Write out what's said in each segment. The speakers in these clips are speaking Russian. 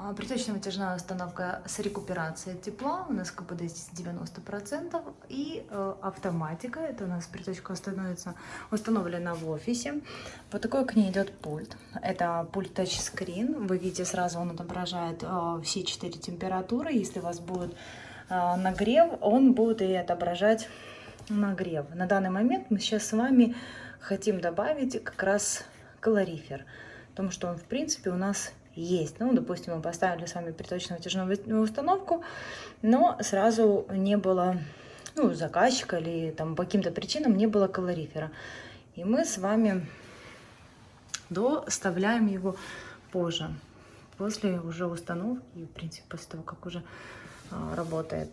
А, Приточно-вытяжная установка с рекуперацией тепла, у нас КПД здесь 90%, и э, автоматика, это у нас приточка становится установлена в офисе. Вот такой к ней идет пульт. Это пульт тачскрин, вы видите сразу он отображает э, все четыре температуры, если у вас будет э, нагрев, он будет и отображать нагрев. На данный момент мы сейчас с вами хотим добавить как раз калорифер, потому что он в принципе у нас есть. Ну, допустим, мы поставили с вами приточно-вытяжную установку, но сразу не было, ну, заказчика или там по каким-то причинам не было калорифера. И мы с вами доставляем его позже, после уже установки, в принципе, после того, как уже а, работает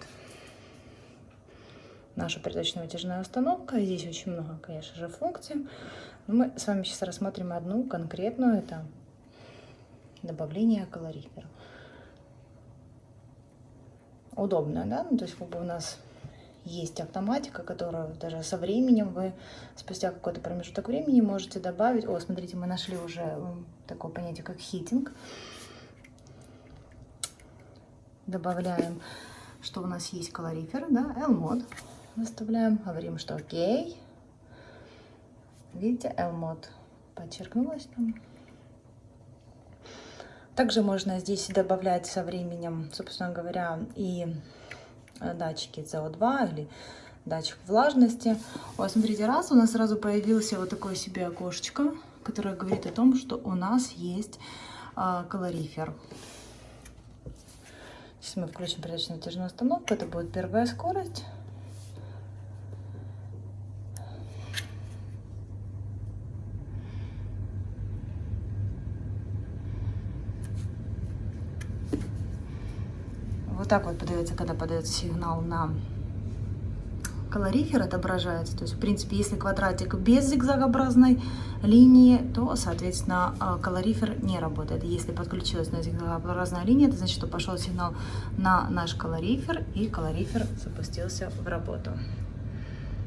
наша приточно-вытяжная установка. Здесь очень много, конечно же, функций. Но мы с вами сейчас рассмотрим одну конкретную. Это добавление калорифера. Удобно, да? Ну, то есть как бы у нас есть автоматика, которая даже со временем вы спустя какой-то промежуток времени можете добавить. О, смотрите, мы нашли уже такое понятие, как хитинг. Добавляем, что у нас есть калорифер, да, L-мод. Выставляем, говорим, что окей. Видите, L-мод подчеркнулось там. Также можно здесь добавлять со временем, собственно говоря, и э, датчики CO2 или датчик влажности. Вот, смотрите, раз у нас сразу появился вот такое себе окошечко, которое говорит о том, что у нас есть а, калорифер. Сейчас мы включим прозрачную натяжную установку, это будет первая скорость. Вот так вот подается, когда подается сигнал на калорифер отображается. То есть, в принципе, если квадратик без зигзагообразной линии, то, соответственно, а, калорифер не работает. Если подключилась на зигзагообразная линия, это значит, что пошел сигнал на наш калорифер, и калорифер запустился в работу.